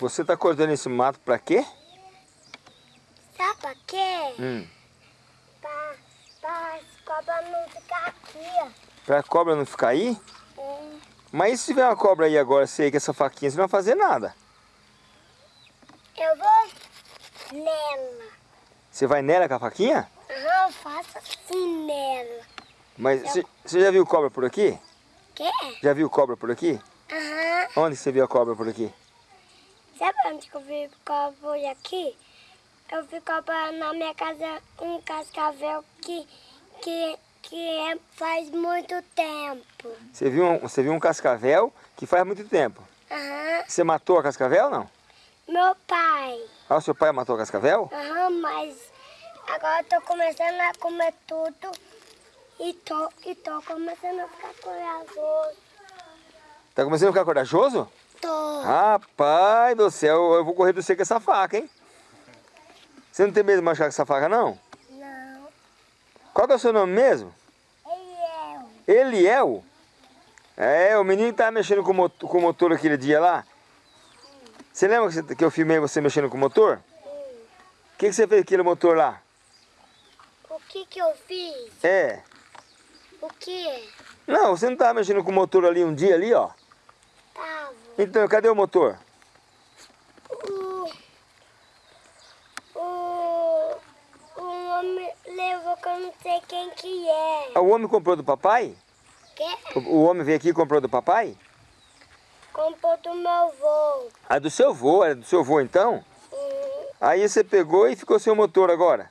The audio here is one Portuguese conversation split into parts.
Você tá cortando esse mato pra quê? Sabe pra quê? Hum. Pra, pra as cobras não ficar aqui, ó. Pra cobra não ficar aí? É. Mas e se tiver uma cobra aí agora, aí com essa faquinha, você não vai fazer nada? Eu vou nela. Você vai nela com a faquinha? Aham, eu faço assim nela. Mas você, você já viu cobra por aqui? Quê? Já viu cobra por aqui? Aham. Onde você viu a cobra por aqui? Sabe onde que eu vi cobra aqui? Eu vi cobra na minha casa, um cascavel que, que, que é, faz muito tempo. Você viu um, você viu um cascavel que faz muito tempo. Aham. Você matou a cascavel ou não? Meu pai. Ah, o seu pai matou a cascavel? Aham, mas agora eu tô começando a comer tudo e tô, e tô começando a ficar corajoso. Tá começando a ficar corajoso? Rapaz do céu, eu vou correr do você com essa faca, hein? Você não tem medo de machucar com essa faca, não? Não. Qual que é o seu nome mesmo? O. Eliel? É, o menino que tava mexendo com o motor, com o motor aquele dia lá. Você lembra que, que eu filmei você mexendo com o motor? O que, que você fez com aquele motor lá? O que que eu fiz? É. O que? Não, você não tava mexendo com o motor ali um dia ali, ó? Tava. Então, cadê o motor? O. O. O homem levou que eu não sei quem que é. Ah, O homem comprou do papai? Que? O, homem veio aqui e comprou do papai? Comprou do meu avô. Ah, do seu vô, era do seu vô então? Hum, Aí você pegou e ficou sem o motor agora.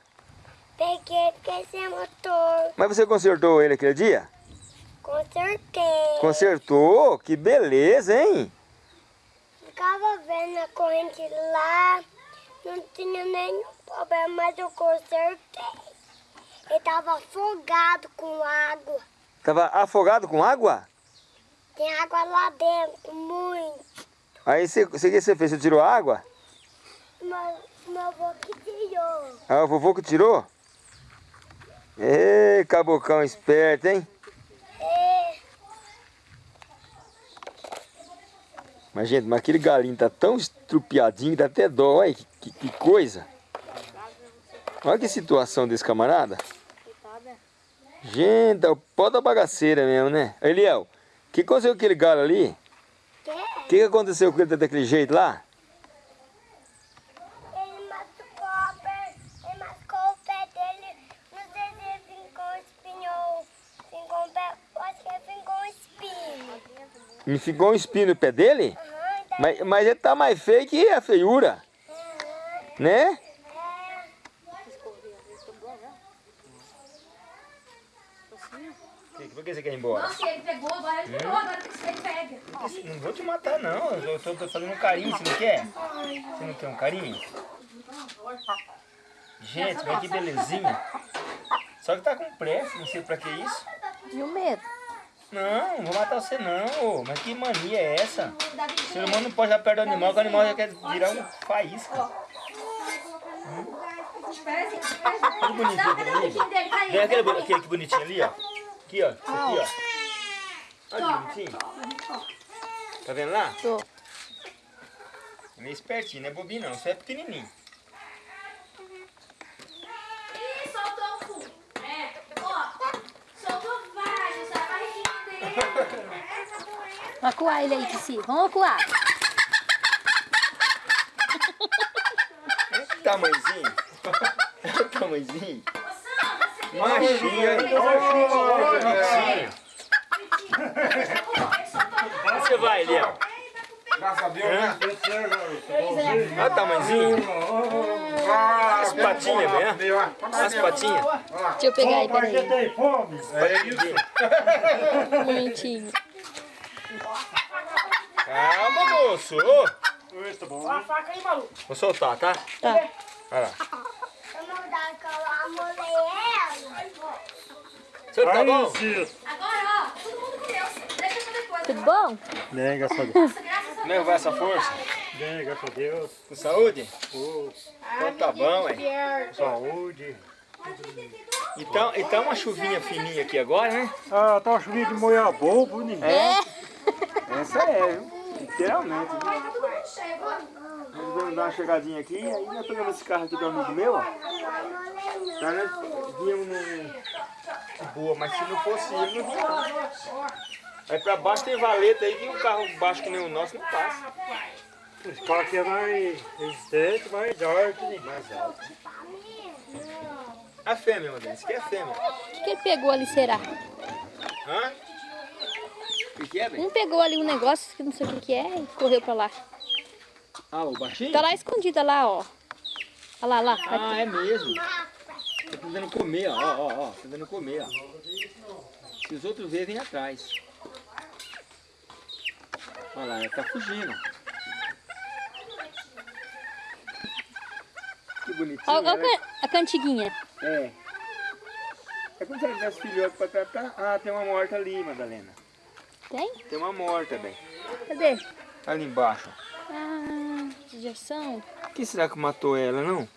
peguei porque esse motor. Mas você consertou ele aquele dia? Consertei. Consertou? Que beleza, hein? Ficava vendo a corrente lá. Não tinha nenhum problema, mas eu consertei. Ele tava afogado com água. Tava afogado com água? Tem água lá dentro, muito. Aí você, você, o que você fez? Você tirou a água? Meu, meu avô que tirou. Ah, o vovô que tirou? Ê, cabocão esperto, hein? É, Mas, gente, mas aquele galinho tá tão estrupiadinho que dá até dó. Olha que, que, que coisa. Olha que situação desse camarada. Gente, é o pó da bagaceira mesmo, né? Eliel, o que aconteceu com aquele galo ali? O que, que aconteceu com ele daquele jeito lá? Ele machucou, a per- ele machucou o pé dele. Não sei se ele ficou espinho ou ficou um pé. Eu acho que ele ficou um espinho. Me ficou um espinho no pé dele? Mas, mas ele tá mais feio que a feiura, né? é. Por que você quer ir embora? Nossa, ele pegou, agora ele pegou, agora tem que ser pega. Não vou te matar, não. Eu tô, tô fazendo um carinho, você não quer? Você não quer um carinho? Gente, olha que belezinha. Só que tá com pressa, não sei pra que isso. E o medo? Não, não vou matar você não, ô. mas que mania é essa? O ser humano não pode ir perto do animal, que o animal já quer virar um faísca. Que bonitinho aquele ali. Vem aquele, aquele que bonitinho ali, ó. Aqui, ó. Aqui, ó. Olha que bonitinho. Tá vendo lá? Tô. É meio espertinho, não é bobinho não, só é pequenininho. Ih, soltou o cu. É, ó, soltou vários, a barriguinha dele. Vamos acuar ele aí, Tissi. Vamos acuar. Tamanhozinho. Tamanhozinho. Ô, Sam, você Machinho, hein? Machinho. Onde você vai, Léo? Graças a Deus, né? Olha o tamanhozinho. As patinhas, né? As patinhas. Deixa eu pegar aí, peraí. tem fome. É isso. Bonitinho. Calma, moço. Tá bom. Vou soltar, tá? Tá. Vai lá. Eu eu. Você tá bom? Agora, ó, todo mundo comeu. Deixa pra depois. Tudo bom? Bem, graças a Deus. Nossa, graças a Como é que vai essa força? Bem, graças a Deus. Com saúde? Então tá bom, ué. Saúde. Então, então uma chuvinha fininha aqui agora, né? Ah, tá uma chuvinha de bobo, ninguém. É? Essa é, viu? Literalmente. Vamos dar uma chegadinha aqui, aí nós pegamos esse carro aqui do amigo meu, ó. Tá, nós viemos no... Boa, mas se não fosse ele, não vinha não. Aí pra baixo tem valeta aí que um carro baixo que nem o nosso não passa. Carro aqui é mais resistente, mais alto, né? mais alto. A fêmea, Madalena, isso aqui é fêmea. O que, que ele pegou ali, será? Hã? O que, que é, velho? Um pegou ali um negócio que não sei o que, que é e correu pra lá. Ah, o baixinho? Tá lá escondida lá, ó. Olha lá, lá. Ah, é mesmo. Tá tentando comer, ó, ó, ó, ó. Tá tentando comer, ó. Se os outros verem, vem atrás. Olha lá, ela tá fugindo. Que bonitinho. Ó ela- a can- a cantiguinha. É. É como se ela tivesse filhote pra tratar. Ah, tem uma morta ali, Madalena. Tem? Tem uma morta, bem. Cadê? Ali embaixo. Ah, judiação. O que será que matou ela, não?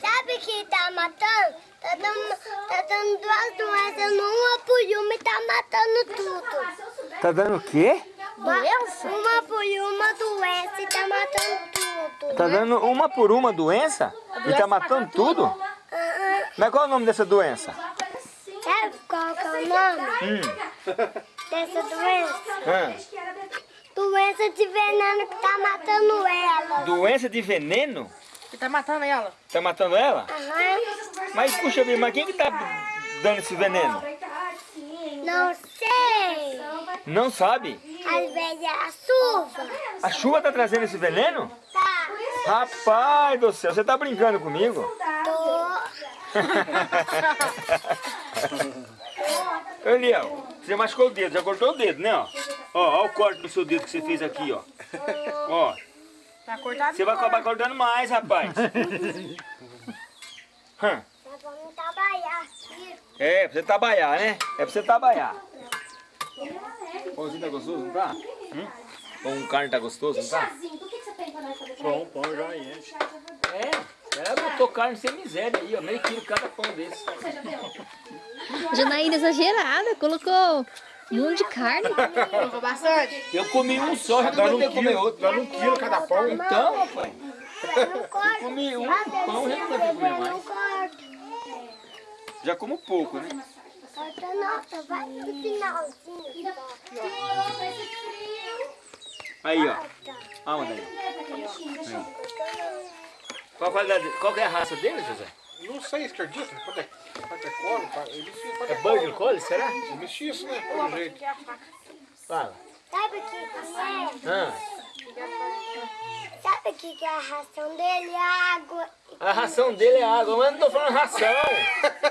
Sabe que tá matando? Tá dando, tá dando duas doenças numa por uma e tá matando tudo. Tá dando o quê? Doença? Uma por uma doença e tá matando tudo. Tá dando uma por uma doença? E tá matando tudo? Mas qual é o nome dessa doença? Sabe qual que é o nome Hum. dessa doença? Ah, Doença de veneno que tá matando ela. doença de veneno? Que tá matando ela? Tá matando ela? Aham. Mas puxa vida, mas quem que tá dando esse veneno? Não sei. Não sabe? Às vezes é a chuva. A chuva tá trazendo esse veneno? Tá. Rapaz do céu, você tá brincando comigo? Tô. Ô, Eliel, você machucou o dedo, já cortou o dedo, né? Ó, ó, ó o corte do seu dedo que você fez aqui, ó. Ó, Tá cortado? você vai acabar cortando mais, rapaz. Hã. Nós vamos trabalhar aqui. É, pra você trabalhar, né? É pra você trabalhar. Pãozinho tá gostoso, não tá? Hum? Pão com carne tá gostoso, não tá? Chazinho, do que, que você tem pra nós fazer? Pão, pão já enche. É, ela botou carne sem miséria aí, ó. Meio quilo cada pão desse. Você já viu? Janaína exagerada, colocou um monte de carne. Colocou bastante. Eu comi um só, já não um tenho que comer outro. dá um quilo cada pão. Então, rapaz. Eu. Comi um pão, já não que comer mais. Já como pouco, né? Corta, nossa, vai no finalzinho. Aí, ó. Ah, onde aí? Qual, a qualidade, qual que é a raça dele, José? Não sei, acredita? Pode é, é colo, É é colo. Border Collie, será? Mexi isso, né? Pelo jeito. Fala. Sabe o que é? Ah, Sabe o que que é a ração dele? A água. a ração dele é água, mas eu não tô falando ração.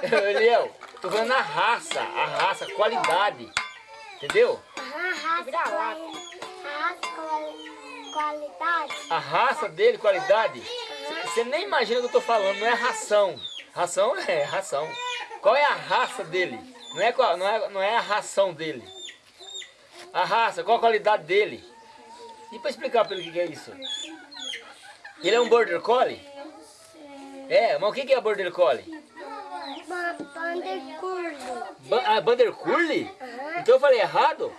Eliel, tô falando a raça, a raça, a qualidade. Entendeu? Aham, raça. quali- Raça quali- qualidade. A raça dele, qualidade. Você nem imagina o que eu tô falando, não é ração. Ração é ração. Qual é a raça dele? Não é, qual- não é, não é a ração dele. A raça, qual a qualidade dele? E pra explicar pra ele o que que é isso? Ele é um border collie? É, mas o que é border collie? Uma banda curva. Ba ah, Bander Curly? Então eu falei errado?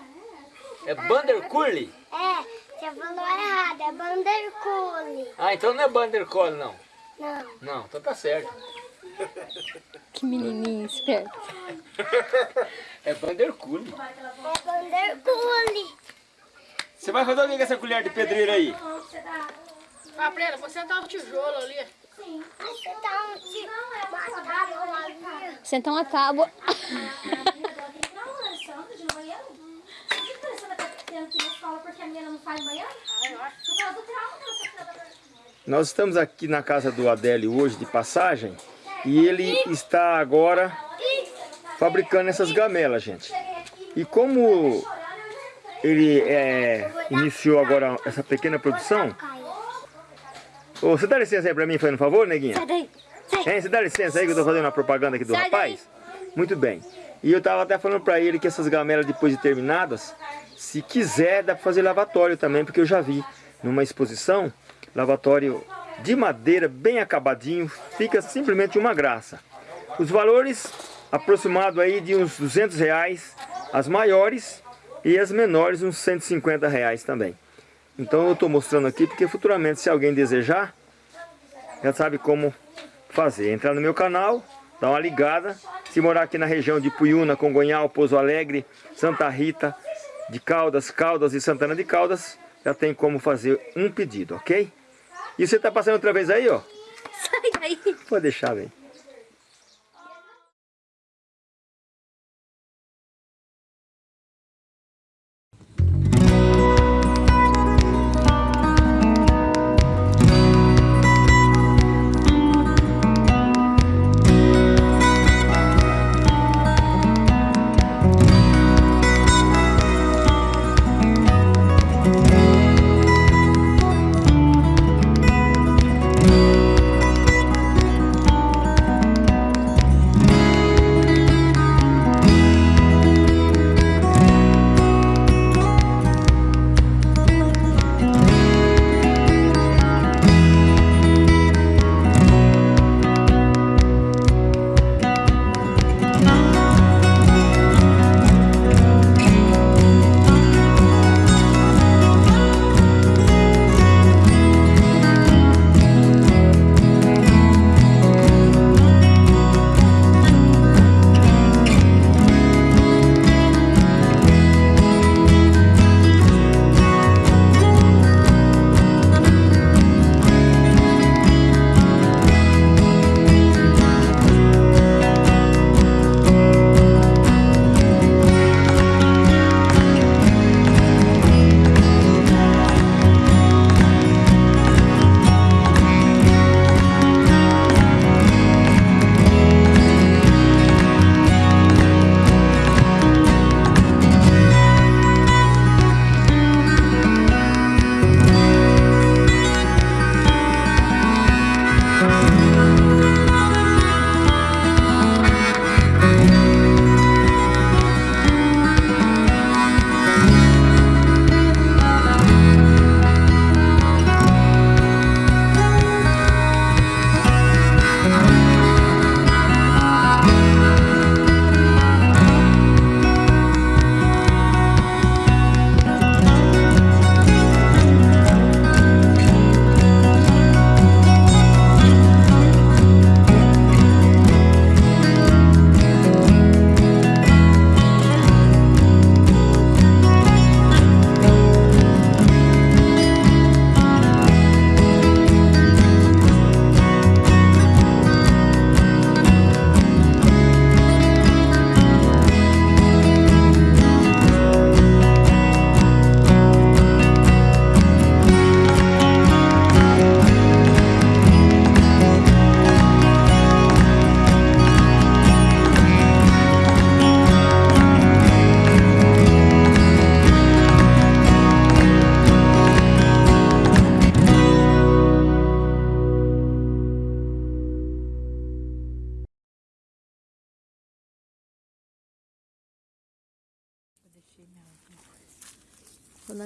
É Bander Curly? É, você falou errado. É bandercule. Ah, então não é Bander Collie, não. Não. Não, então tá certo. Que menininho esperto. É Bander Curly. É bandercule. Você vai fazer o que com essa colher de pedreiro aí? Ah, Brena, vou sentar o tijolo ali. Você tá um tipo. Uma tábua. Sentar uma tábua. Nós estamos aqui na casa do Adélio hoje de passagem e ele está agora fabricando essas gamelas, gente. E como ele é, iniciou agora essa pequena produção, Ô, você dá licença aí pra mim, fazendo um favor, neguinha? Sai daí. Hein, você dá licença aí que eu tô fazendo uma propaganda aqui do Sai rapaz? Muito bem. E eu tava até falando pra ele que essas gamelas depois de terminadas, se quiser, dá pra fazer lavatório também, porque eu já vi numa exposição, lavatório de madeira, bem acabadinho, fica simplesmente uma graça. Os valores aproximados aí de uns 200 reais, as maiores e as menores uns 150 reais também. Então eu estou mostrando aqui porque futuramente se alguém desejar, já sabe como fazer. Entrar no meu canal, dar uma ligada. Se morar aqui na região de Puyuna, Congonhal, Pouso Alegre, Santa Rita, de Caldas, Caldas e Santana de Caldas, já tem como fazer um pedido, ok? E você está passando outra vez aí, ó? Sai daí. Pode deixar, velho.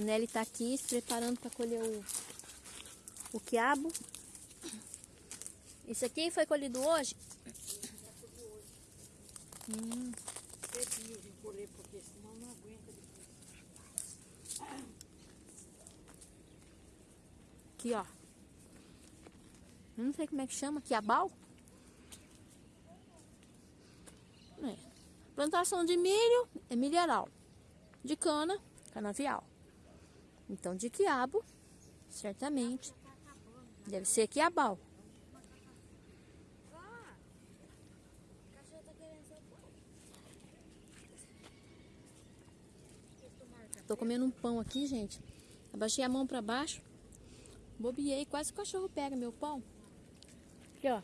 Dona Nelly tá aqui se preparando para colher o, o quiabo. Isso aqui foi colhido hoje? Hum. Aqui, ó. Eu Não sei como é que chama, quiabal? É. Plantação de milho é milharal. De cana, canavial. Então, de quiabo, certamente, deve ser quiabal. Tô comendo um pão aqui, gente. Abaixei a mão pra baixo. Bobiei, quase o cachorro pega meu pão. Aqui, ó.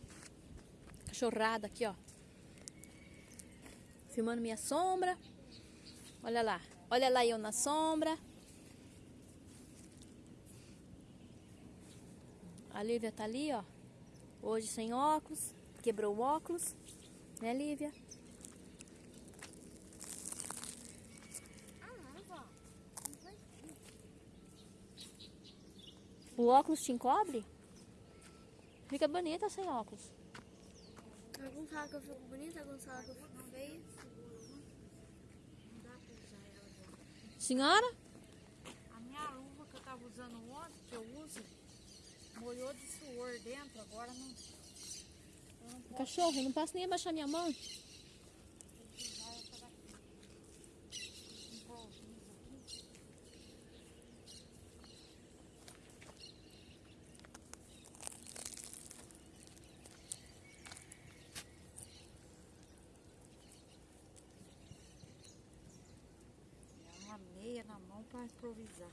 Cachorrada aqui, ó. Filmando minha sombra. Olha lá. Olha lá eu na sombra. A Lívia tá ali, ó. Hoje sem óculos. Quebrou o óculos. Né, Lívia? O óculos te encobre? Fica bonita sem óculos. Alguns falam que eu fico bonita, alguns falam que eu fico feia. Senhora? A minha luva que eu tava usando entrou de suor dentro, agora não. Cachorro, eu não posso nem abaixar minha mão. É uma meia na mão para improvisar.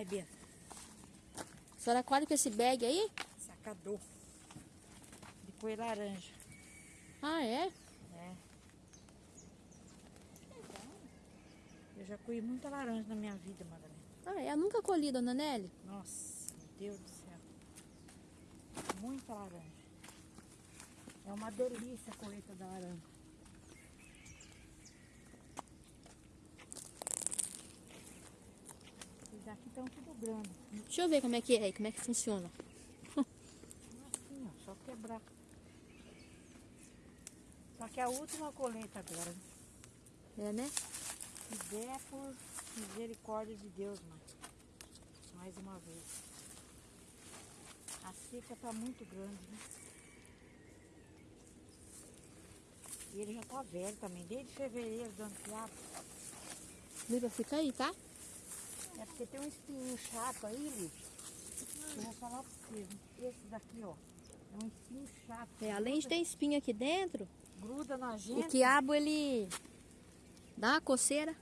Sai, Bia. A senhora colhe com esse bag aí? Sacador. De cor laranja. Ah, é? É. Eu já colhi muita laranja na minha vida, Madalena. Ah, é? Eu nunca colhi, dona Nelly. Nossa, meu Deus do céu. Muita laranja. É uma delícia a colheita da laranja. Daqui estão tudo grande. Deixa eu ver como é que é, como é que funciona. Assim, ó, só quebrar. Só que a última colheita agora. É, né? Se der por misericórdia de Deus, mãe. Mais uma vez. A seca tá muito grande, né? E ele já tá velho também, desde fevereiro do ano passado. Liva, fica aí, tá? É porque tem um espinho chato aí, Liv. Eu vou falar pra vocês. Esse daqui, ó. É um espinho chato. É, além de ter espinho aqui dentro, Gruda na o gente. quiabo ele dá uma coceira.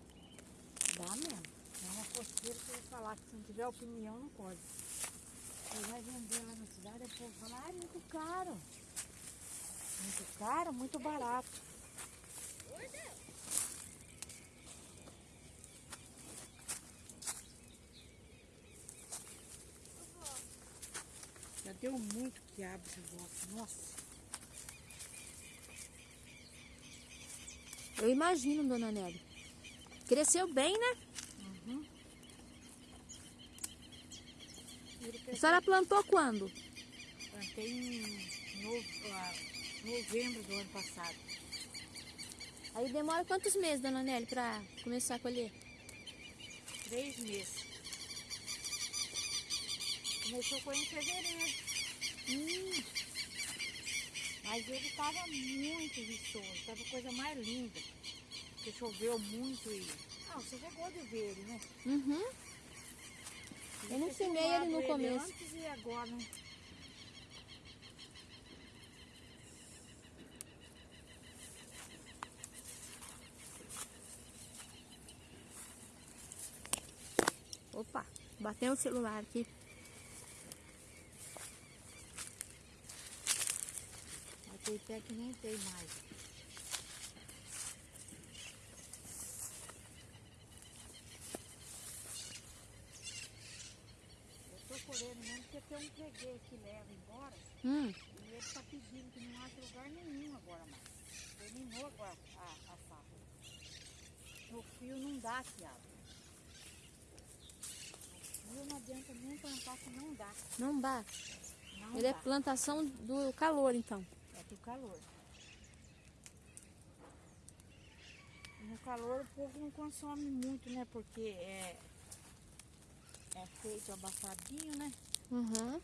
Dá mesmo. É uma coceira que eu vou falar que se não tiver opinião, não pode. Você vai vender lá na cidade, o povo fala, ah, é muito caro. Muito caro, muito barato. Já deu muito quiabo de volta. Nossa. Eu imagino, dona Nelly. Cresceu bem, né? A senhora plantou quando? Plantei em ah, novembro do ano passado. Aí demora quantos meses, dona Nelly, pra começar a colher? Três meses. Começou com em fevereiro. Hum. Mas ele estava muito viçoso, estava coisa mais linda. Porque choveu muito e. Ah, você chegou de ver ele, né? Uhum. Eu não filmei ele no começo. Antes e agora, né? Opa, bateu o celular aqui. Tem pé que nem tem mais. Eu tô colhendo mesmo porque tem um freguês que leva embora Hum, e ele tá pedindo que não acha lugar nenhum agora mais. Terminou agora a, a safra. No fio não dá. No fio não adianta nem plantar que não dá. não dá. Não Ele é dá. plantação do calor, então. Do calor. No calor o povo não consome muito, né? Porque é, é feito abafadinho, né? Uhum.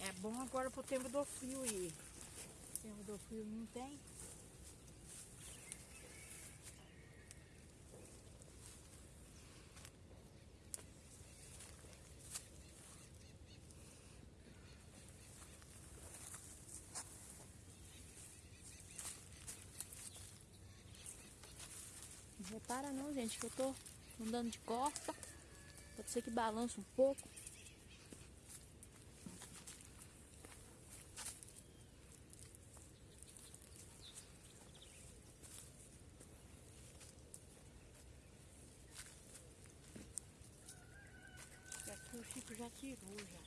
É bom agora pro tempo do frio e o tempo do frio não tem. Não repara não, gente, que eu tô andando de costa. Pode ser que balance um pouco. E aqui o Chico já tirou já.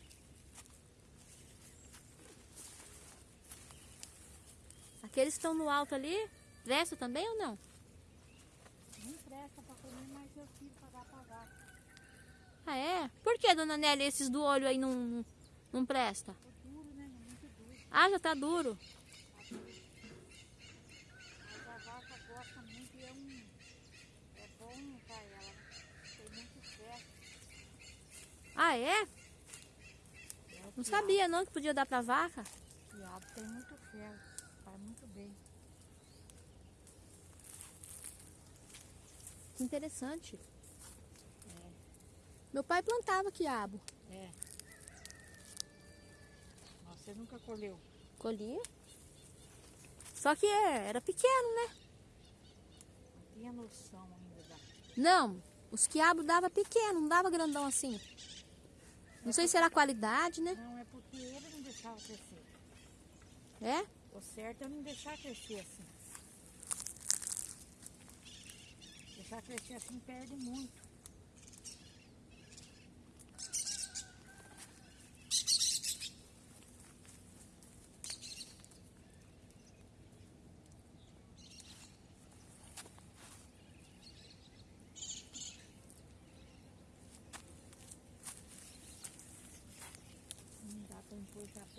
Aqueles que estão no alto ali, presta também ou? Não presta pra comer, mas eu tive que pagar pagar. Ah, é? Por que, dona Nelly, esses do olho aí não, não presta? Ficou duro, né? Muito duro. Ah, já tá duro. Ah, é? Não sabia não que podia dar pra vaca. Quiabo tem muito ferro, faz muito bem. Que interessante. Meu pai plantava quiabo. É. Mas Você nunca colheu? Colhia. Só que é, era pequeno, né? Não tinha noção ainda da. Não, os quiabos dava pequeno, não dava grandão assim. Não sei se era a qualidade, né? Não, é porque ele não deixava crescer. É? O certo é não deixar crescer assim. Deixar crescer assim perde muito. Não dá pra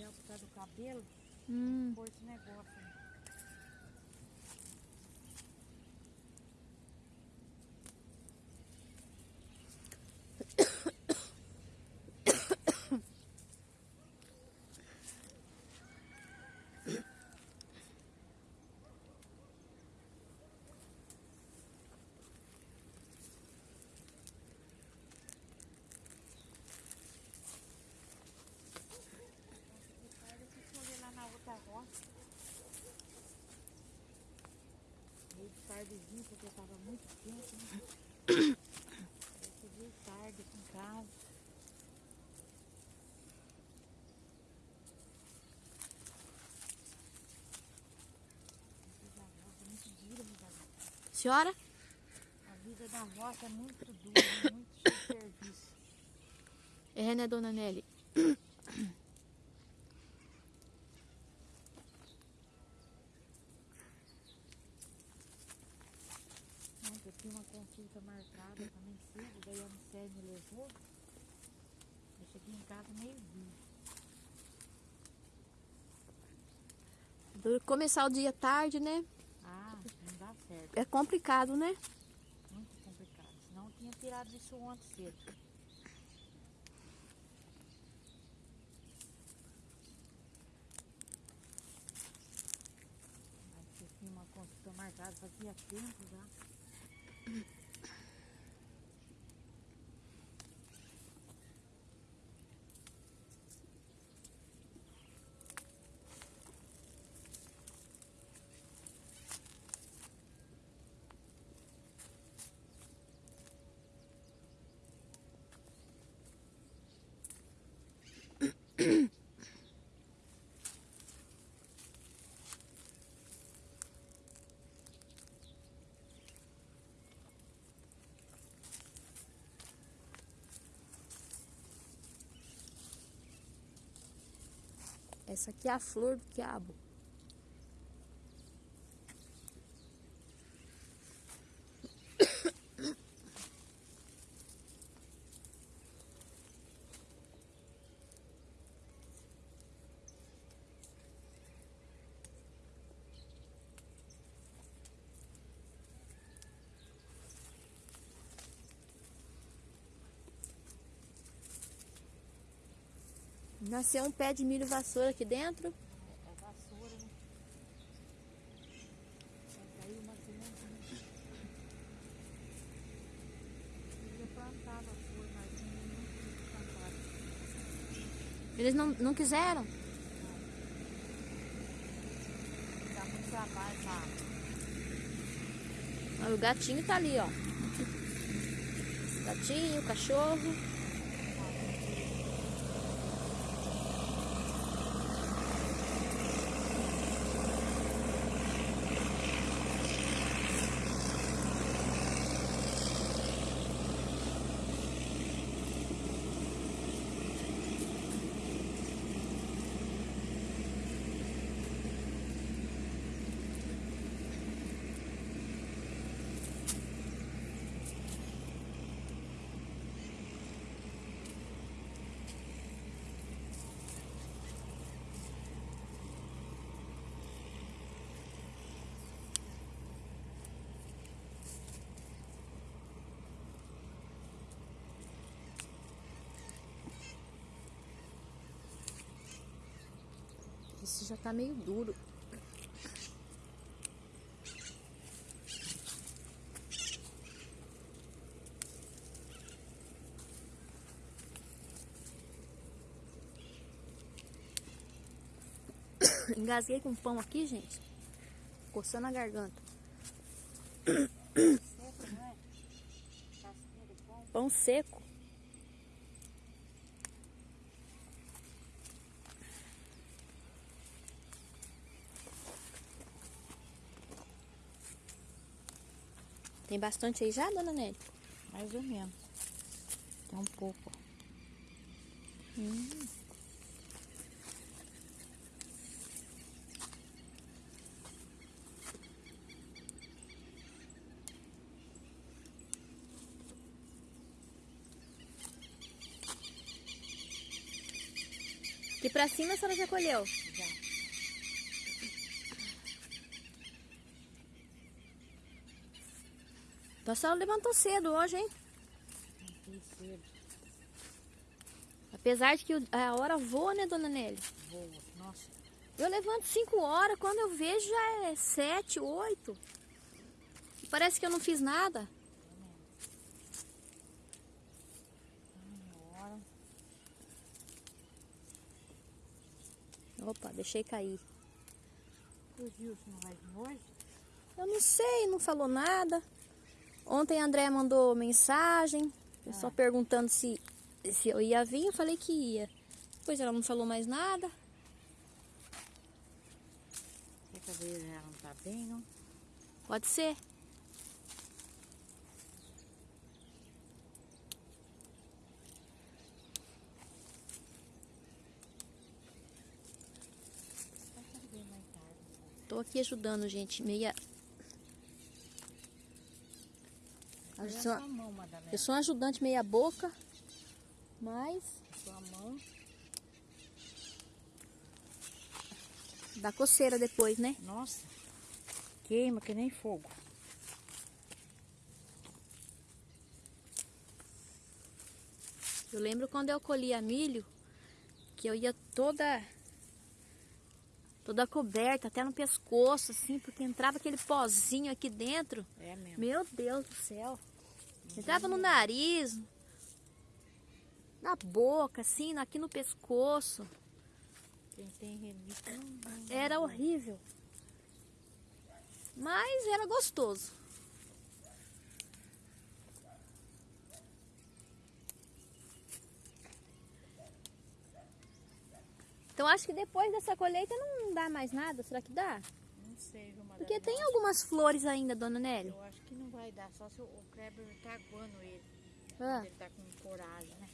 por causa do cabelo, Hum. esse negócio. né? Olha que colher lá na outra roça. Tardezinho, porque tava muito quente, né? Eu cheguei tarde em casa. A vida da roça é muito dura, vida da Senhora? A vida da roça é muito dura, muito serviço. É, né, dona Nelly? Ontem eu tinha uma consulta marcada também cedo, daí a Unicef me levou. Eu cheguei em casa meio-dia. Do- Começar o dia tarde, né? Ah, não dá certo. É complicado, né? Muito complicado. Senão eu tinha tirado isso ontem cedo. Mas eu tinha uma consulta marcada fazia tempo já. Essa aqui é a flor do quiabo. Nasceu um pé de milho vassoura aqui dentro. É vassoura, né? Cair uma semente, né? Eu ia plantar vassoura, mas não não quis plantar. Eles não, não quiseram? Dá muito trabalho pra Olha, o gatinho tá ali, ó. Gatinho, cachorro. Esse já tá meio duro. Engasguei com pão aqui, gente. Coçando a garganta. Pão seco. Tem bastante aí já, dona Nelly? Mais ou menos. Tem um pouco. Aqui pra cima a senhora já colheu? Já. Então a senhora levantou cedo hoje, hein? Cedo. Apesar de que a hora voa, né, dona Nelly? Boa. Nossa. Eu levanto 5 horas, quando eu vejo já é 7, 8. Parece que eu não fiz nada. Opa, deixei cair. O Gilson vai hoje? Eu não sei, não falou nada. Ontem a André mandou mensagem, só perguntando se, se eu ia vir, eu falei que ia. Depois ela não falou mais nada. Que vezes ela não tá bem, não? Pode ser. Tô aqui ajudando, gente, meia. Eu sou, a mão, eu sou uma ajudante meia boca, mas Sua mão. dá coceira depois, né? Nossa. Queima que nem fogo. Eu lembro quando eu colhia milho, que eu ia toda toda coberta, até no pescoço, assim, porque entrava aquele pozinho aqui dentro. É mesmo. Meu Deus do céu. Entrava no nariz, na boca, assim, aqui no pescoço. Não. Era horrível. Mas era gostoso. Então acho que depois dessa colheita não dá mais nada. Será que dá? Não sei? Porque tem algumas flores ainda, dona Nelly. Que não vai dar, só se o o Kleber tá aguando ele. Ah, Ele tá com coragem, né?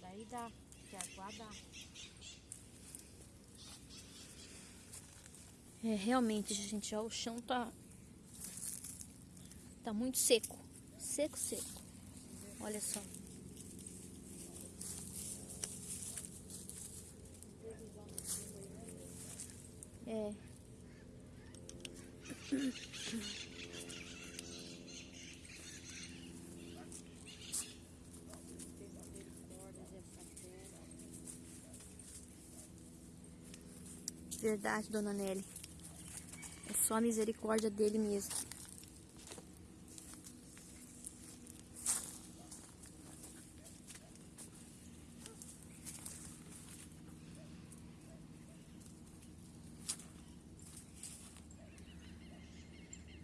Daí dá. Se aguar dá. é, realmente, gente, ó, o chão tá tá muito seco. Seco, seco. Olha só. É. Verdade, dona Nelly. É só a misericórdia dele mesmo.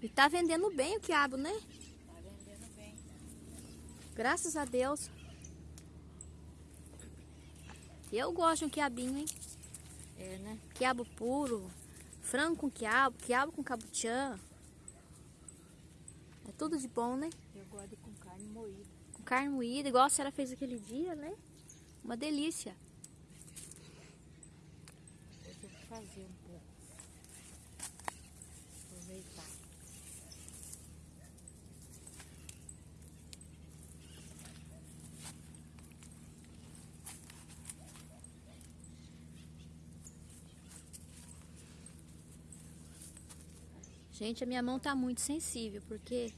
E tá vendendo bem o quiabo, né? Tá vendendo bem. Graças a Deus. Eu gosto de um quiabinho, hein? É, né? Quiabo puro, frango com quiabo, quiabo com cabuchã. É tudo de bom, né? Eu gosto de com carne moída. Com carne moída, igual a senhora fez aquele dia, né? Uma delícia. Eu vou fazer um pouco. Aproveitar. Gente, a minha mão tá muito sensível, porque,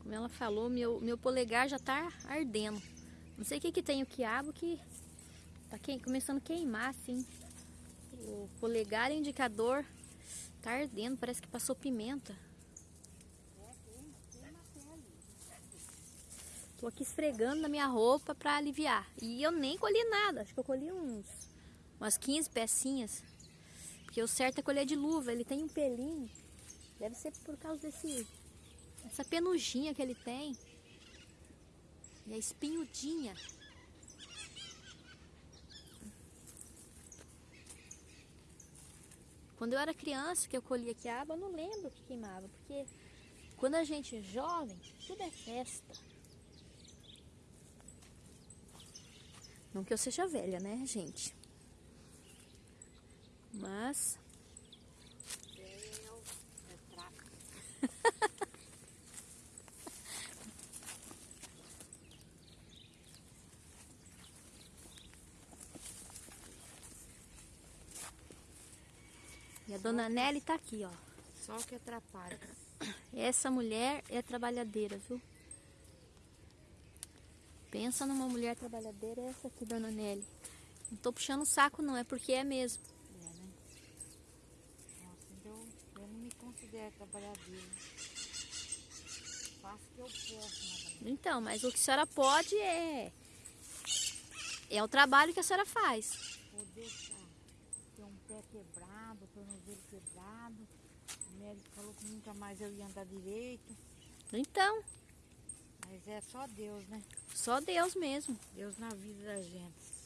como ela falou, meu, meu polegar já tá ardendo. Não sei o que que tem o quiabo que tá que- começando a queimar, assim. O polegar indicador tá ardendo, parece que passou pimenta. Tô aqui esfregando na minha roupa pra aliviar. E eu nem colhi nada, acho que eu colhi uns umas 15 pecinhas. Porque o certo é colher de luva, ele tem um pelinho. Deve ser por causa desse essa penugem que ele tem. E a espinhudinha. Quando eu era criança, que eu colhia quiabo, eu não lembro o que queimava, porque quando a gente é jovem, tudo é festa. Não que eu seja velha, né, gente? Mas E a dona Nelly tá aqui, ó. Só que atrapalha. Essa mulher é trabalhadeira, viu? Pensa numa mulher trabalhadeira, essa aqui, dona Nelly. Não tô puxando o saco, não, é porque é mesmo. É, né? Nossa, então eu considero trabalhadeira. Faço o que eu posso. Então, mas o que a senhora pode é. É o trabalho que a senhora faz. Vou deixar ter um pé quebrado, tornozelo quebrado. O médico falou que nunca mais eu ia andar direito. Então, Mas é só Deus, né? só Deus mesmo. Deus na vida da gente.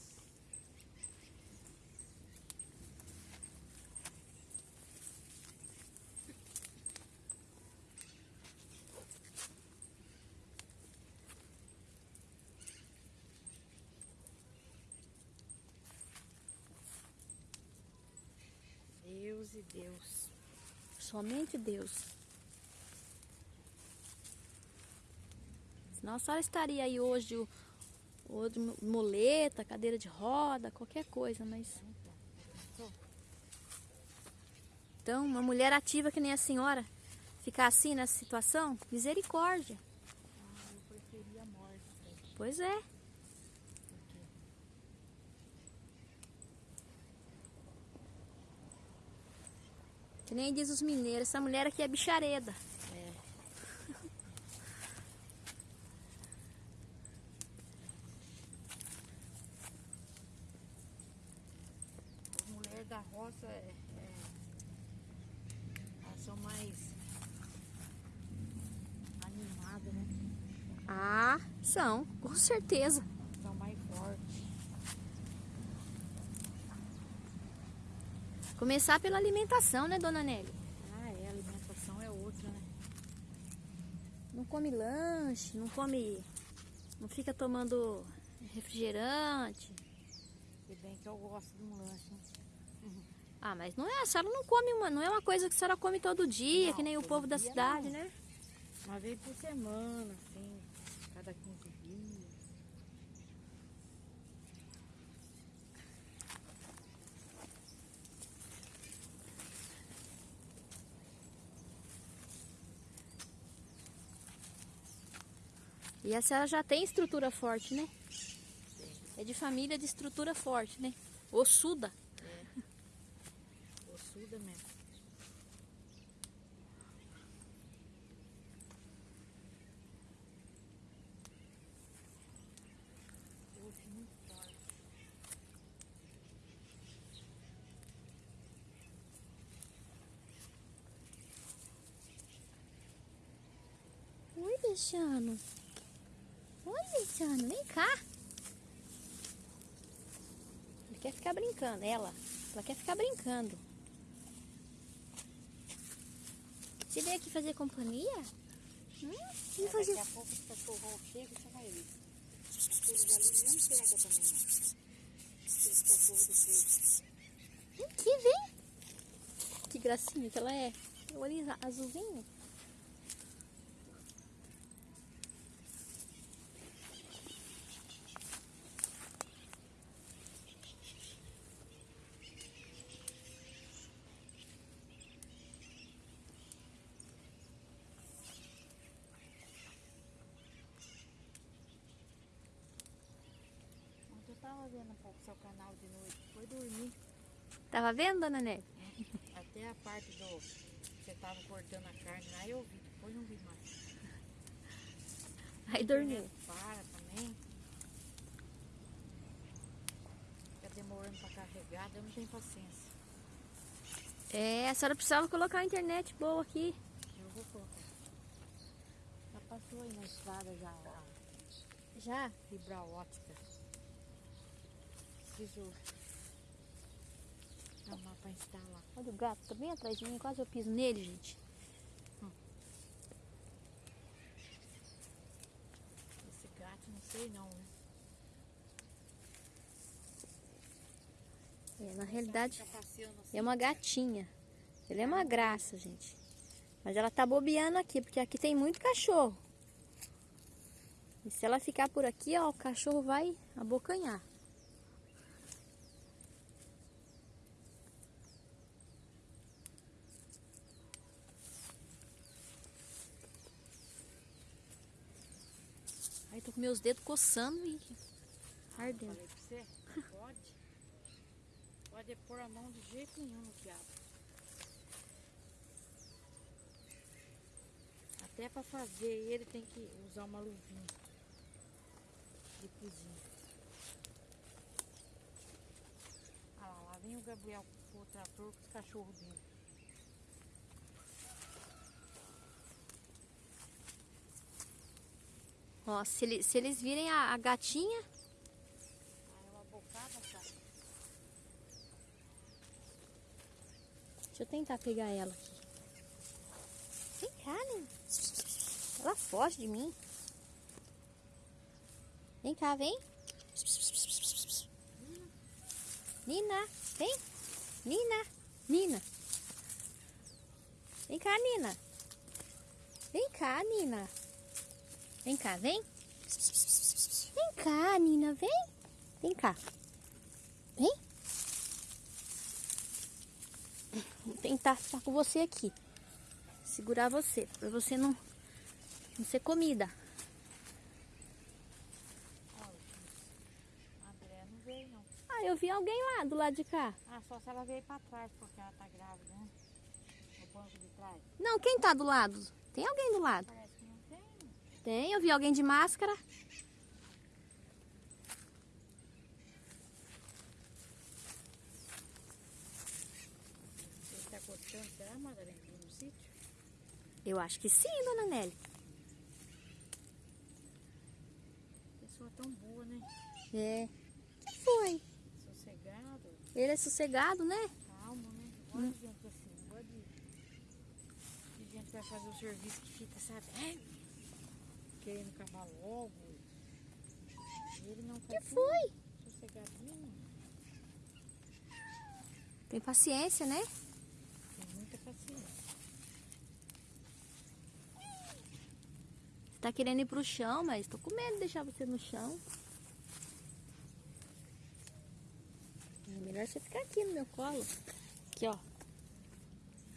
Deus e Deus. Somente Deus. Senão a senhora estaria aí hoje, o- ou de muleta, cadeira de roda, qualquer coisa, mas. Então, uma mulher ativa que nem a senhora, ficar assim nessa situação, misericórdia. Ah, eu preferia a morte. Pois é. Que nem diz os mineiros, essa mulher aqui é bichareda. As mulheres da roça é, é- elas são mais animadas, né? Ah, são, com certeza. São mais fortes. Começar pela alimentação, né, dona Nelly? Ah, é, a alimentação é outra, né? Não come lanche, não come. Não fica tomando refrigerante. Se bem que eu gosto de um lanche, né? Ah, mas não é, a senhora não come uma, não é uma coisa que a senhora come todo dia, Não, que nem o povo da cidade, não. né? Uma vez por semana, assim, cada 15 E a senhora já tem estrutura forte, né? É de família de estrutura forte, né? Ossuda. Ossuda mesmo. Oi. Vem cá. Ele quer ficar brincando, ela. Ela quer ficar brincando. Você veio aqui fazer companhia? Hum? Vem fazer... Daqui a pouco os cachorros chegam e você vai ver. Aqueles ali mesmo pega também? Aqueles cachorros do peito. Vem aqui, vem. Que gracinha que ela é. O olho azulzinho. Ontem eu tava vendo um pouco seu canal de noite. Foi dormir. Tava vendo, dona Nelly? Até a parte do. Você tava cortando a carne lá, eu vi. Depois não vi mais. Aí dormiu. Para também. Fica demorando pra carregar, eu não tenho paciência. É, a senhora precisava colocar a internet boa aqui. Eu vou colocar. Já passou aí na estrada já Já? fibra ótica. Preciso instalar. Olha o gato, tá bem atrás de mim, quase eu piso nele, gente. Esse gato, não sei não, né? É, na realidade, passeando assim. é uma gatinha. Ela é uma graça, gente. Mas ela tá bobeando aqui, porque aqui tem muito cachorro. E se ela ficar por aqui, ó, o cachorro vai abocanhar. Meus dedos coçando e ardendo. Falei pra você, pode. Pode pôr a mão de jeito nenhum no quiabo. Até pra fazer ele tem que usar uma luvinha de cozinha. Ah lá, lá vem o Gabriel com o trator com os cachorros dele. Ó, se, ele- se eles virem a, a gatinha, Ah, é uma bocada. Deixa eu tentar pegar ela aqui. Vem cá, Nina. Ela foge de mim. Vem cá, vem. Nina, vem. Nina, Nina. Vem cá, Nina. Vem cá, Nina. Vem cá, vem. Vem cá, Nina, vem. Vem cá. Vem. Vou tentar ficar com você aqui. Segurar você, pra você não, não ser comida. Ah, eu vi alguém lá do lado de cá. Ah, só se ela veio pra trás, porque ela tá grávida, né? No banco de trás. Não, quem tá do lado? Tem alguém do lado? Parece que não tem. Tem, eu vi alguém de máscara. Ele tá cortando, será, Madalena, no sítio? Eu acho que sim, dona Nelly. Pessoa tão boa, né? É. que foi? Sossegado, Ele é sossegado, né? calmo, né? Gosta de gente assim, gosta de... de gente vai fazer o serviço que fica, sabe? Ai, Querendo acabar logo. Ele não que foi? Sossegadinho. Tem paciência, né? Tem muita paciência. Você tá querendo ir pro chão, mas tô com medo de deixar você no chão. É melhor você ficar aqui no meu colo. Aqui, ó.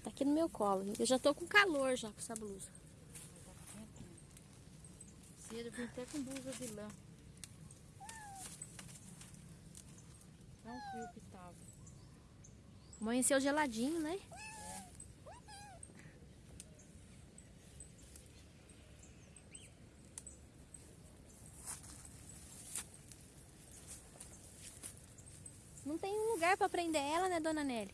Tá aqui no meu colo. Eu já tô com calor já com essa blusa. Cedo eu vim até com blusa de lã. Tão frio que tava. Amanheceu geladinho, né? Não tem um lugar pra prender ela, né, dona Nelly?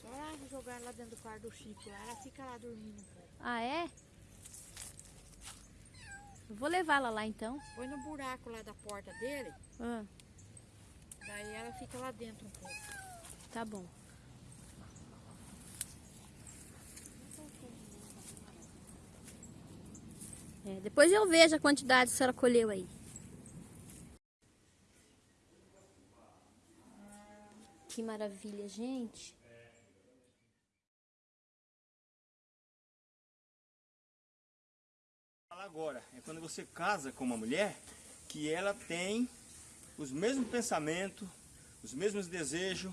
Só jogar lá dentro do quarto do Chico, ela fica lá dormindo. Ah, é? Eu vou levá-la lá então. Põe no buraco lá da porta dele, Ah, daí ela fica lá dentro um pouco. tá bom. É, depois eu vejo a quantidade que a senhora colheu aí. Que maravilha, gente. Agora, é quando você casa com uma mulher que ela tem os mesmos pensamentos, os mesmos desejos,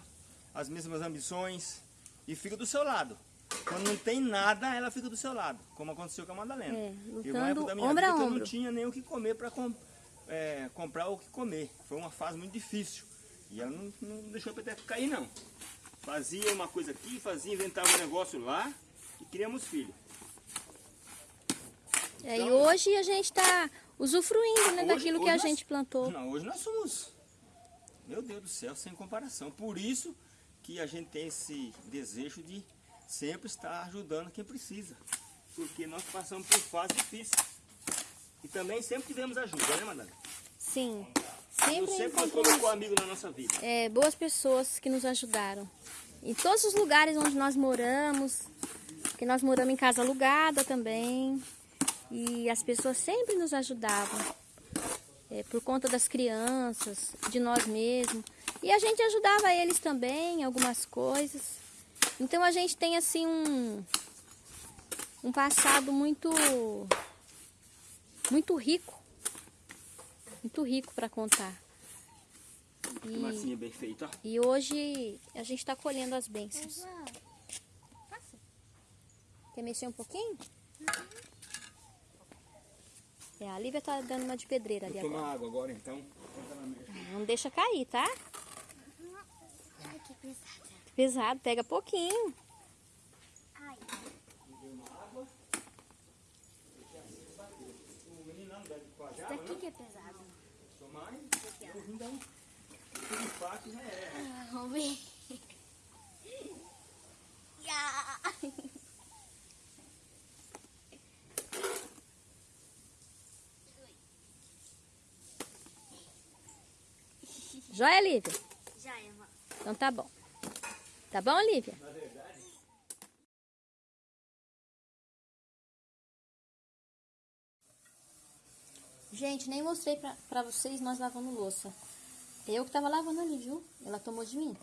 as mesmas ambições e fica do seu lado. Quando não tem nada, ela fica do seu lado, como aconteceu com a Madalena. É, Eu, uma época da minha vida eu não tinha nem o que comer para comprar o que comer. Foi uma fase muito difícil. E ela não, não deixou a peteca cair, não. Fazia uma coisa aqui, fazia, inventava um negócio lá e criamos filho. É, e hoje a gente está usufruindo né, Hoje- daquilo que hoje a nós- gente plantou. Não, hoje nós somos, meu Deus do céu, sem comparação. Por isso que a gente tem esse desejo de sempre estar ajudando quem precisa. Porque nós passamos por fases difíceis. E também sempre tivemos ajuda, né, Madalena? Sim, Deus sempre sempre nos encontramos colocou amigo na nossa vida. é, boas pessoas que nos ajudaram. Em todos os lugares onde nós moramos, que nós moramos em casa alugada também, e as pessoas sempre nos ajudavam. É, por conta das crianças, de nós mesmos. E a gente ajudava eles também algumas coisas. Então a gente tem assim um, um passado muito muito rico. Muito rico para contar. E, massinha bem feita, e hoje a gente está colhendo as bênçãos. Quer mexer um pouquinho? É, a Lívia tá dando uma de pedreira ali agora. água agora então. Não deixa cair, tá? Ai, que pesado. Pesado, pega pouquinho. Ai. Isso daqui que é pesado. Tomar então. Ah, Vamos ver. Ya. Joia, Lívia? Já é, mãe. Então tá bom. Tá bom, Lívia? Gente, nem mostrei pra, pra vocês nós lavando louça. Eu que tava lavando ali, viu? Ela tomou de mim.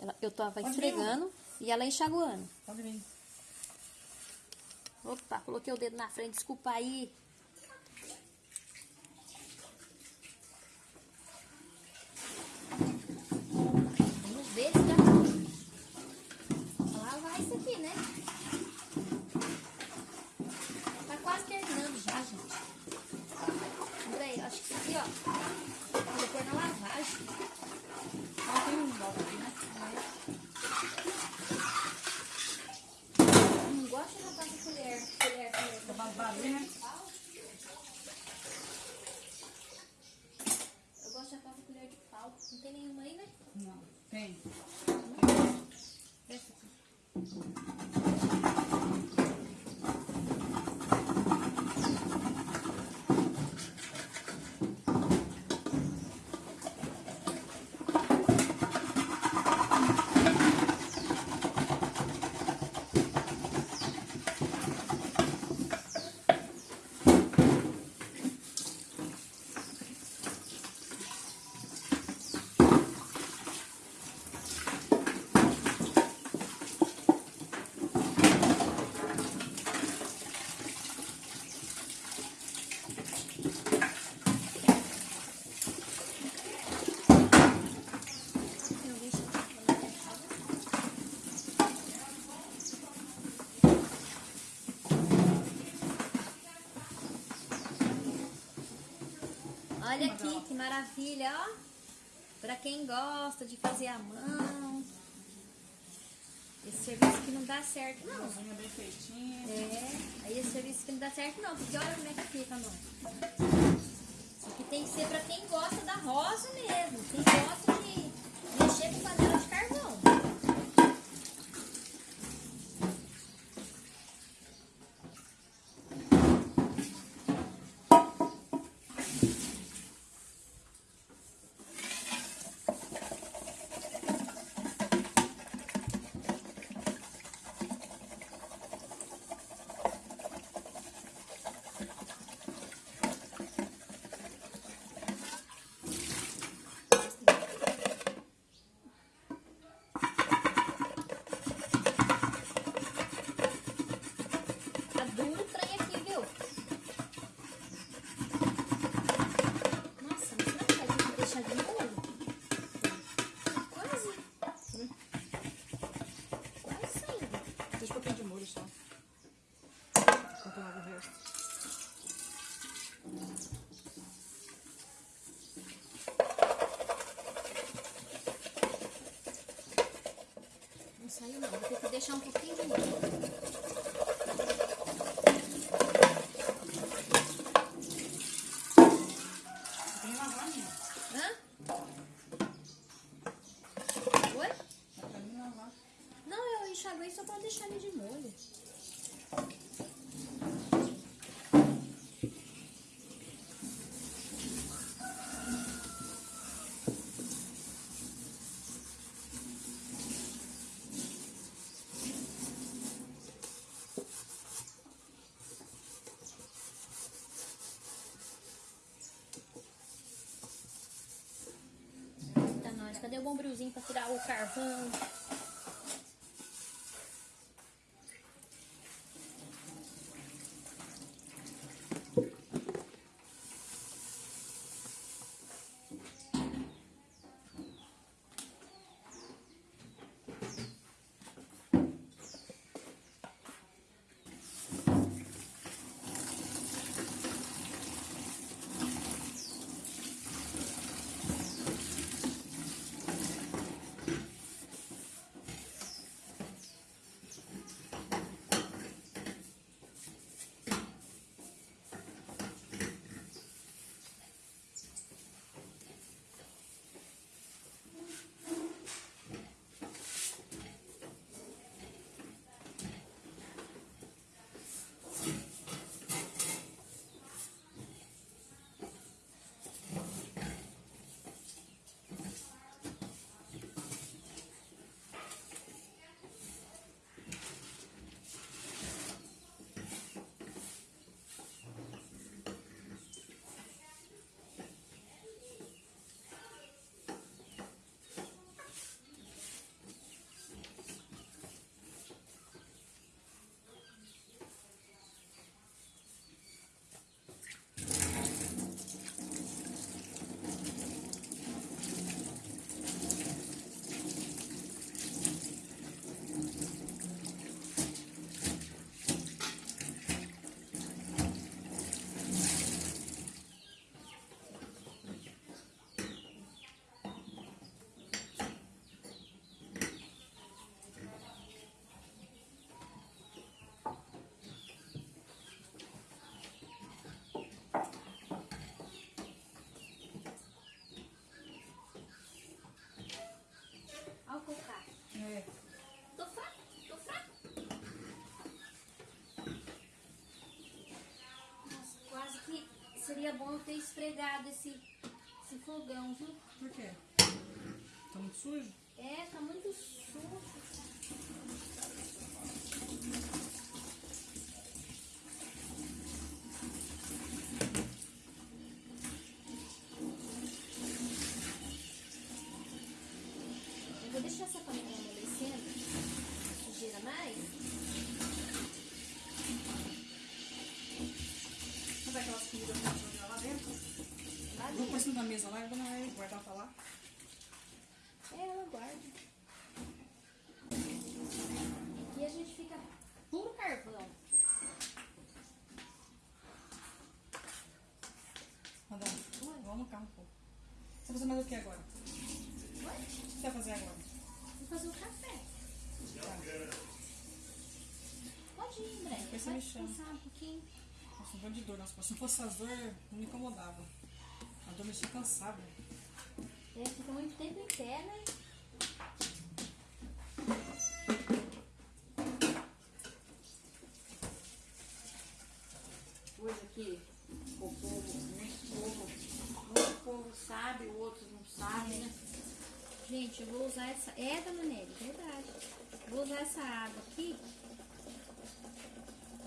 Ela- eu tava esfregando e ela enxaguando. Pode vir. Opa, coloquei o dedo na frente, desculpa aí. Vamos ver se dá pra lavar isso aqui, né? Tá quase terminando já, gente. Andrei, acho que isso aqui, ó. Pôr na lavagem. Ó, tem um volta aqui, né? Não gosta de lavar com colher. Colher, colher. Tá barulho, né? Eu gosto de lavar com colher de pau. Não tem nenhuma aí, né? Não, tem. Esse aqui. Olha aqui, que maravilha, ó. Pra quem gosta de fazer à mão. Esse serviço aqui não dá certo, não. Cozinha bem feitinha. É, aí esse serviço aqui não dá certo, não. Porque olha como é que fica, mano. Isso aqui tem que ser pra quem gosta da roça mesmo. Quem gosta deixar um pouquinho. Tem lavar mesmo. Hã? Oi? Não, eu enxaguei só pra deixar ele de Cadê o bombrilzinho pra tirar o carvão? Seria bom ter esfregado esse, esse fogão, viu? Por quê? Tá muito sujo? É, tá muito sujo. Eu vou deixar essa panela amolecendo. Sujeira mais. Não vai aquelas comidas que eu jogar lá dentro? Lá Vou pôr dentro. isso na mesa lá e vou na- guardar pra lá. É, ela guarda. Aqui a gente fica puro carvão. Madame, vamos no carro um pouco. Você vai fazer mais o que agora? O Oi? que você vai fazer agora? Vou fazer o café. Pode ir, André. Depois você me chama. um pouquinho. Nossa, um dor de dor. Nossa, se não fosse as dores, não me incomodava. A dor me deixa cansada. É, fica muito tempo em pé, né? Coisa que o povo, muito povo, muito povo sabe, o outro não sabe, né? Gente, eu vou usar essa. É, dona Nelly, verdade. Vou usar essa água aqui.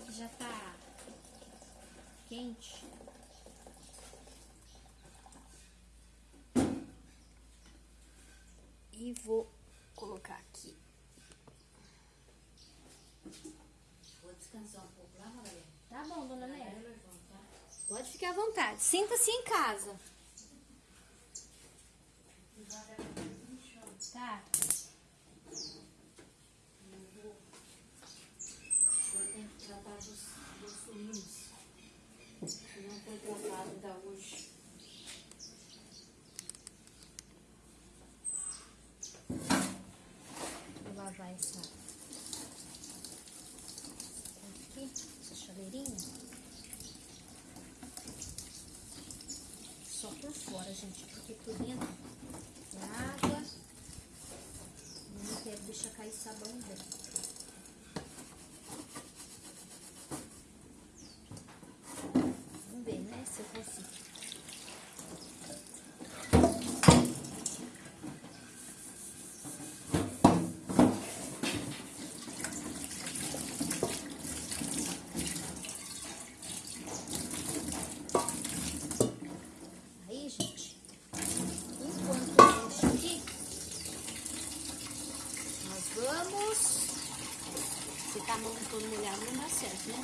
Que já tá quente. E vou colocar aqui. Vou descansar um pouco lá, Maria. Tá bom, dona levantar. Pode ficar à vontade. Sinta-se em casa. essa aqui, essa chaleirinha. Só por fora, gente, porque por dentro é água. Não quero deixar cair sabão dentro. Molhada, não dá certo, né?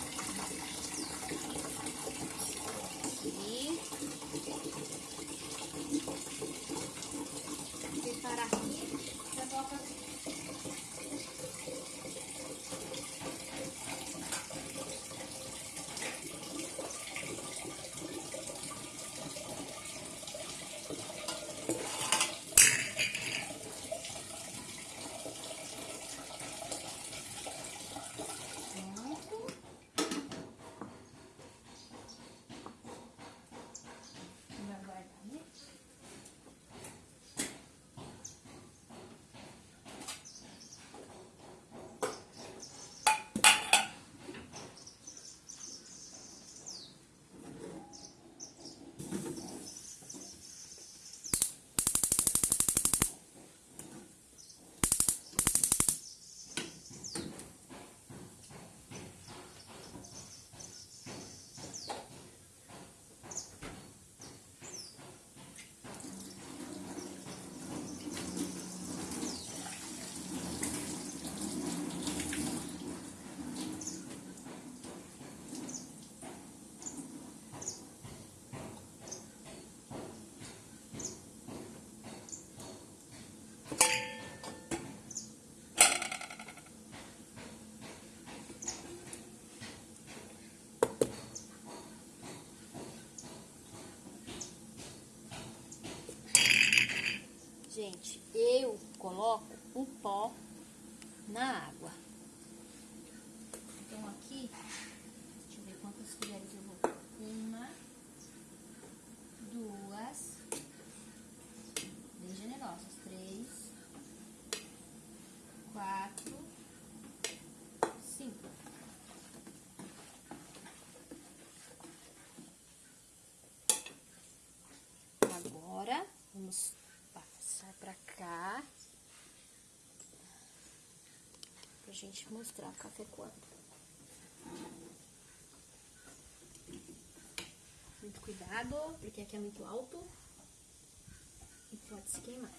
Aqui. Preparar aqui. Já coloca pronto. Vamos aguardar, né? Gente, eu coloco o pó na água. Então aqui, deixa eu ver quantas colheres eu vou. Uma, duas, bem generosas. Três, quatro, cinco. Agora, vamos passar pra cá. Pra gente mostrar o café quando. Muito cuidado, porque aqui é muito alto. E pode se queimar.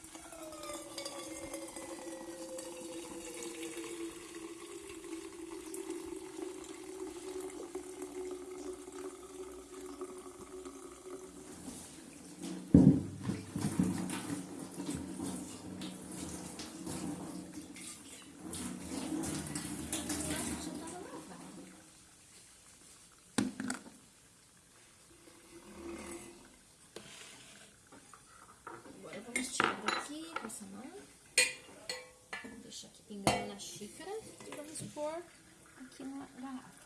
Agora vamos tirar daqui com essa mão. Vou deixar aqui pingando na xícara e vamos pôr aqui na garrafa.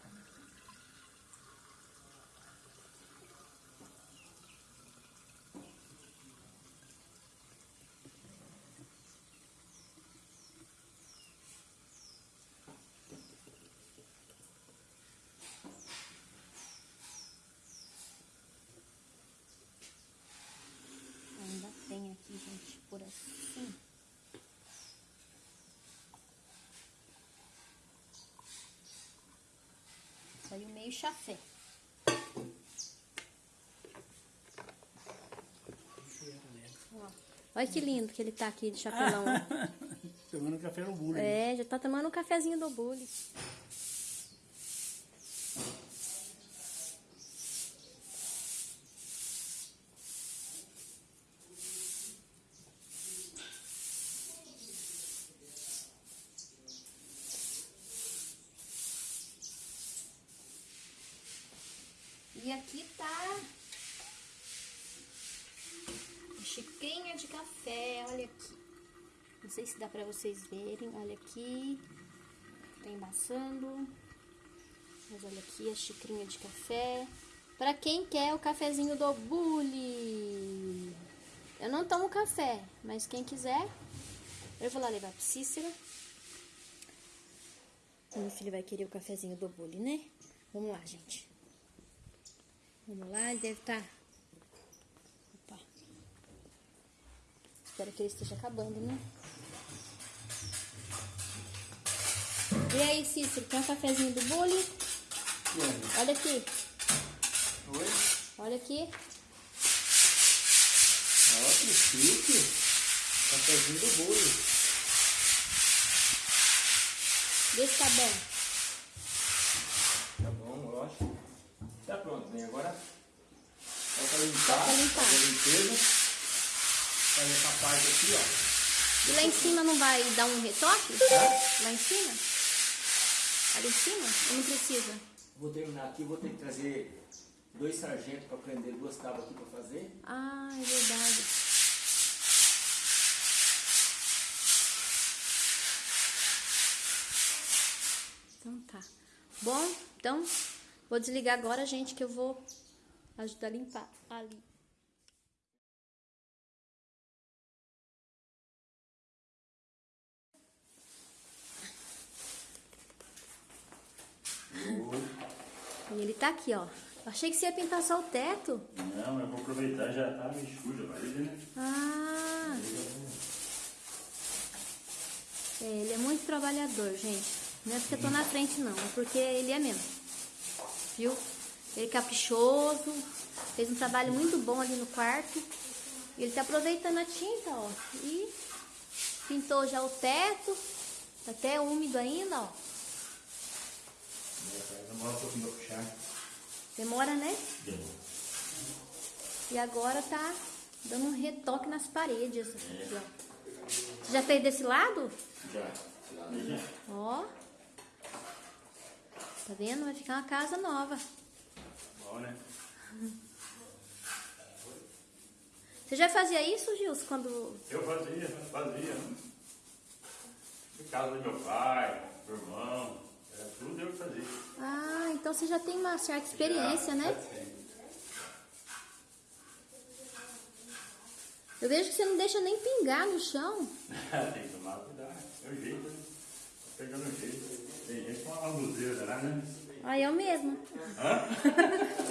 Ainda tem aqui, gente, por assim. Saiu meio chafé. Olha que lindo que ele tá aqui de chapelão. Tomando café no bule. é, já tá tomando um cafezinho do bule. E aqui tá a xicrinha de café, olha aqui. Não sei se dá pra vocês verem, olha aqui. Tá embaçando. Mas olha aqui a xicrinha de café. Pra quem quer o cafezinho do Bully. Eu não tomo café, mas quem quiser, eu vou lá levar pro Cícero. Meu filho vai querer o cafezinho do bule, né? Vamos lá, gente. Vamos lá, ele deve estar. Opa. Espero que ele esteja acabando, né? E aí, Cícero, tem um cafezinho do bule? Olha aqui, Oi? olha aqui. Ó, que chique. Cafézinho do bolo. Vê se tá bom. Tá bom, lógico. Tá pronto, bem. Agora falta limpar. Falta limpar. Fazer a limpeza. Fazer essa parte aqui, ó. E lá em cima não vai dar um retoque? Lá em cima? Ali em cima? Ou não precisa? Vou terminar aqui, vou ter que trazer dois sargentos para prender duas tábuas aqui para fazer. Ah, é verdade. Então tá. Bom, então vou desligar agora, gente, que eu vou ajudar a limpar ali. E ele tá aqui, ó. Achei que você ia pintar só o teto. Não, eu vou aproveitar, já tá meio sujo a parede, né? Ah. É, ele é muito trabalhador, gente. Não é porque eu tô na frente, não. É porque ele é mesmo. Viu? Ele é caprichoso. Fez um trabalho muito bom ali no quarto. Ele tá aproveitando a tinta, ó. E pintou já o teto. Tá até úmido ainda, ó. Demora um pouquinho pra puxar. Demora, né? E agora tá dando um retoque nas paredes. Ó. Você já fez desse lado? Já. Já. Ó. Tá vendo? Vai ficar uma casa nova. Bom, né? Você já fazia isso, Gilson, quando... Eu fazia, fazia. né? Em casa do meu pai, do irmão, tudo eu que fazia. Ah, então você já tem uma certa experiência, né? Eu vejo que você não deixa nem pingar no chão. Tem que tomar cuidado. É o jeito, né? Tá Pegando o jeito. Tem gente com uma lambuzeira lá, né? Ah, eu mesma. Hã?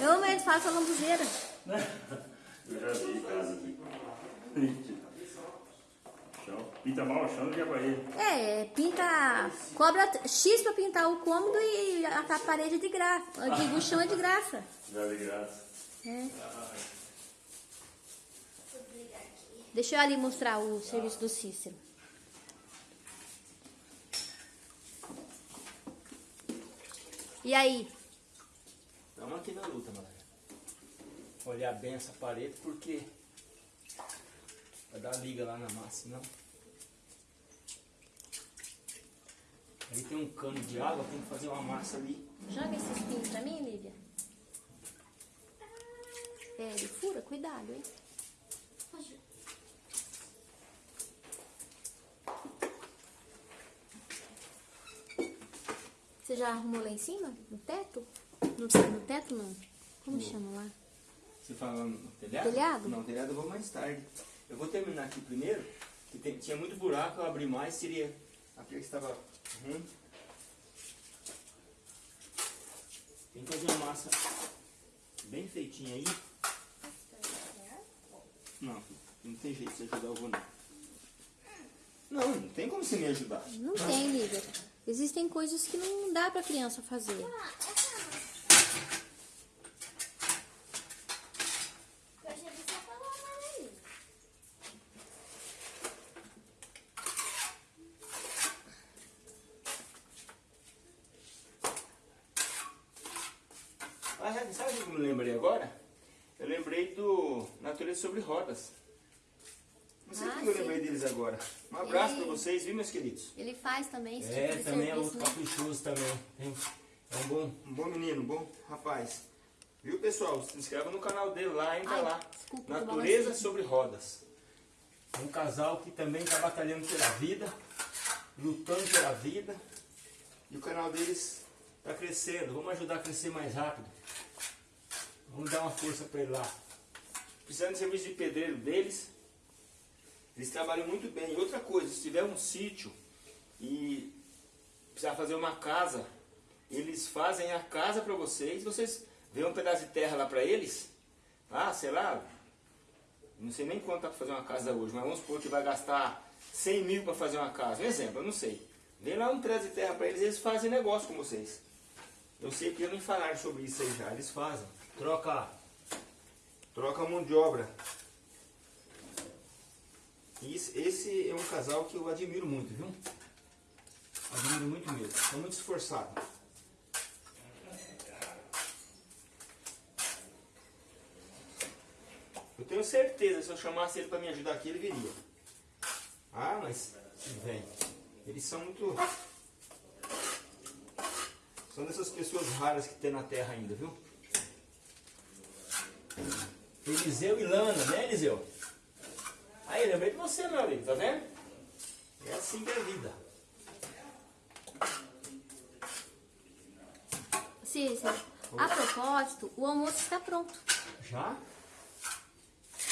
Eu mesmo faço a lambuzeira. Eu já vi casa aqui. Chão. Pinta mal o chão do que a parede. É, pinta. Cobra X pra pintar o cômodo e a, a parede de graça. Eu digo, o chão é de graça. Já de graça. É. Deixa eu ali mostrar o serviço do Cícero. E aí? Estamos aqui na luta, galera. Olhar bem essa parede porque vai dar liga lá na massa, não. Ali tem um cano de água, tem que fazer uma massa ali. Joga esses pinos pra mim, Lívia. É, ele fura, cuidado, hein? Você já arrumou lá em cima? No teto? No, no teto não. Como chama lá? Você fala no telhado? Telhado? Não, telhado eu vou mais tarde. Eu vou terminar aqui primeiro, que tem- tinha muito buraco, eu abri mais, seria aquele que estava ruim. Tem que fazer uma massa bem feitinha aí. Não, não tem jeito de você ajudar o vô não. Não, não tem como você me ajudar. Não tem, Lívia. Existem coisas que não dá pra criança fazer. Ah, sabe- sabe o que eu me lembrei agora? Eu lembrei do Natureza sobre Rodas. Não sei Ah, como eu sim. lembrei deles agora. Um abraço Ele- pra vocês, viu, meus queridos? Ele faz também esse É, tipo de também é serviço, outro né? caprichoso também. Tem- É um bom, um bom menino, um bom rapaz. Viu, pessoal? Se inscreva no canal dele lá, entra Ai, lá. desculpa, Natureza sobre Rodas. É um casal que também está batalhando pela vida, lutando pela vida. E o canal deles está crescendo. Vamos ajudar a crescer mais rápido. Vamos dar uma força para ele lá. Precisando de serviço de pedreiro deles, Eles trabalham muito bem. E outra coisa, se tiver um sítio e precisar fazer uma casa, eles fazem a casa para vocês. Vocês vê um pedaço de terra lá para eles. Ah, sei lá, não sei nem quanto dá para fazer uma casa hoje, mas vamos supor que vai gastar 100 mil para fazer uma casa. Um exemplo, eu não sei. Vem lá um pedaço de terra para eles, eles fazem negócio com vocês. Eu sei que eu nem falaram sobre isso aí já, eles fazem. Troca, troca mão de obra. E esse, esse é um casal que eu admiro muito, viu? Admiro muito mesmo. São muito esforçados. Eu tenho certeza, se eu chamasse ele para me ajudar aqui, ele viria. Ah, mas vem. Eles são muito. São dessas pessoas raras que tem na Terra ainda, viu? Eliseu e Lana, né, Eliseu? Aí, lembrei de você, meu amigo, tá vendo? É assim que é a vida. Cícero, a propósito, o almoço está pronto. Já?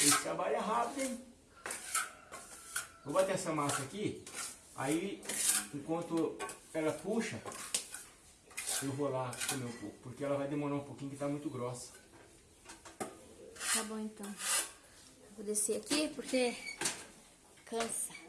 Eles trabalham rápido, hein? Vou bater essa massa aqui. Aí, enquanto ela puxa, eu vou lá comer um pouco. Porque ela vai demorar um pouquinho, que tá muito grossa. Tá bom então. Vou descer aqui porque cansa.